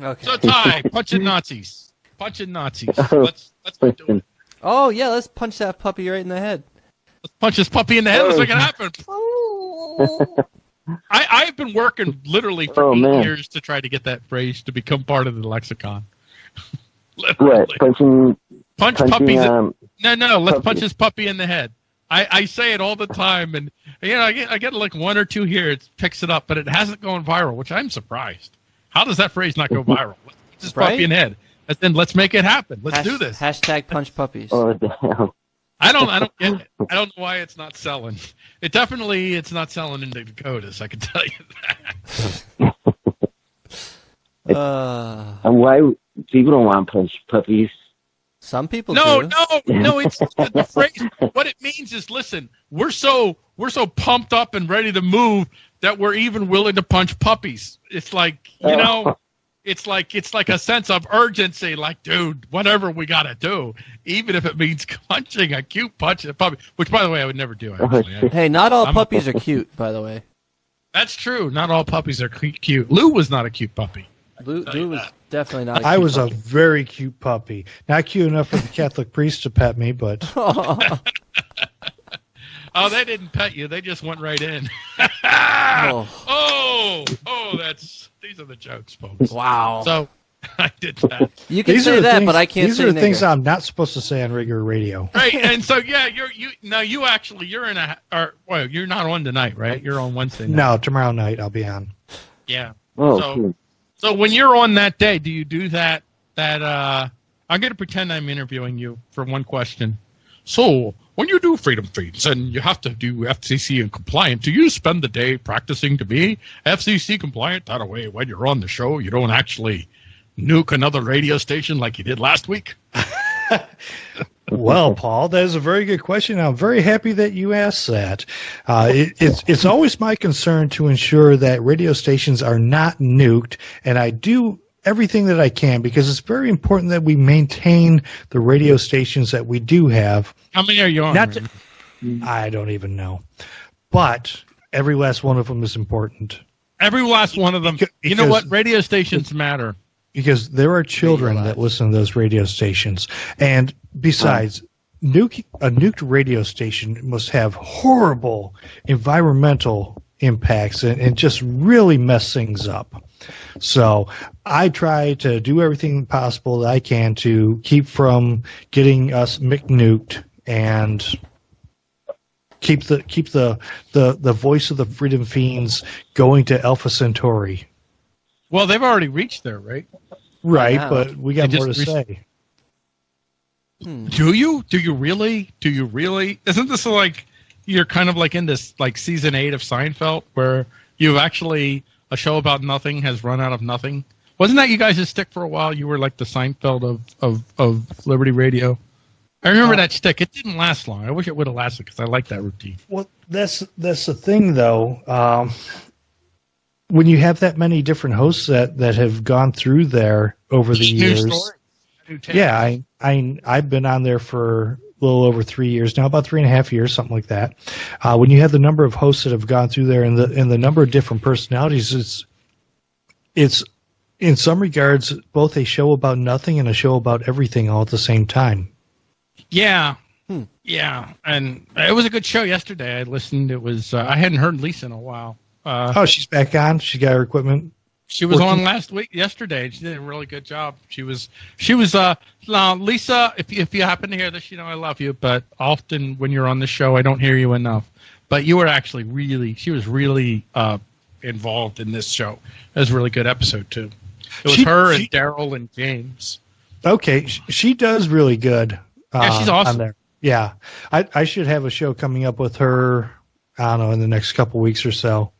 Okay. So Ty, punching Nazis, punching Nazis. Let's let's do it. oh yeah, let's punch that puppy right in the head. Let's punch this puppy in the head. Let's make it happen. I I've been working literally for Oh, eight man. years to try to get that phrase to become part of the lexicon. What? literally. Punching, Punch punching, puppies. um, No, no, let's Puppy. punch this puppy in the head. I, I say it all the time, and you know, I get I get like one or two here. It picks it up, but it hasn't gone viral, which I'm surprised. How does that phrase not go viral? Let's punch this Right? puppy in head, and then let's make it happen. Let's Hash- do this. Hashtag punch puppies. oh, damn. I don't I don't get it. I don't know why it's not selling. It definitely it's not selling in the Dakotas. I can tell you that. Uh, And why people don't want punch puppies? some people No, do. no, no. It's the, the phrase. What it means is, listen, we're so we're so pumped up and ready to move that we're even willing to punch puppies. It's like you oh. know, it's like it's like a sense of urgency. Like, dude, whatever we gotta do, even if it means punching a cute punch a puppy. Which, by the way, I would never do. Actually, Hey, not all I'm- puppies are cute, by the way. that's true. Not all puppies are cute. Lou was not a cute puppy. Lou, Lou was that. definitely not. A I cute was a very cute puppy. Not cute enough for the Catholic priest to pet me, but Oh, they didn't pet you. They just went right in. oh, oh, oh, that's these are the jokes, folks. wow. So I did that. you can these say are the that, things, but I can't say that. These say are the things. I'm not supposed to say on regular radio. Right, and so yeah, you're you now you actually you're in a or well you're not on tonight, right? You're on Wednesday. Night. No, tomorrow night I'll be on. Yeah. Oh, So- cool. So when you're on that day, do you do that? That uh, I'm going to pretend I'm interviewing you for one question. So when you do Freedom Feens and you have to do FCC and compliant, do you spend the day practicing to be FCC compliant? That way, when you're on the show, you don't actually nuke another radio station like you did last week. Well, Paul, that is a very good question. I'm very happy that you asked that. Uh, it, it's it's always my concern to ensure that radio stations are not nuked, and I do everything that I can because it's very important that we maintain the radio stations that we do have. How many are you on? Not Raymond? I don't even know, but every last one of them is important Every last one of them. Beca- you know what? Radio stations matter. because there are children that listen to those radio stations, and besides. Nuke, a nuked radio station must have horrible environmental impacts and, and just really mess things up. So I try to do everything possible that I can to keep from getting us McNuked and keep the keep the, the, the voice of the freedom fiends going to Alpha Centauri. Well, they've already reached there, right? Right, Wow. but we got They more to just say. Hmm. Do you? Do you really? Do you really? Isn't this like you're kind of like in this like season eight of Seinfeld where you've actually a show about nothing has run out of nothing? Wasn't that you guys' stick for a while? You were like the Seinfeld of of, of Liberty Radio. I remember Uh, that stick. It didn't last long. I wish it would have lasted because I like that routine. Well, that's that's the thing, though. Um, when you have that many different hosts that, that have gone through there over the New years, yeah, I I I've been on there for a little over three years now, about three and a half years, something like that. Uh, when you have the number of hosts that have gone through there and the and the number of different personalities, it's it's in some regards both a show about nothing and a show about everything all at the same time. Yeah. Hmm. Yeah, and it was a good show yesterday. I listened. It was uh, I hadn't heard Lisa in a while. Uh, Oh, she's back on. She got her equipment. She was on last week, yesterday. She did a really good job. She was, she was. Uh, now, Lisa, if you, if you happen to hear this, you know I love you. But often when you're on the show, I don't hear you enough. But you were actually really, she was really uh, involved in this show. It was a really good episode too. It was She- her and Daryl and James. Okay, she does really good. Yeah, she's uh, awesome. On there. Yeah, I I should have a show coming up with her. I don't know in the next couple weeks or so.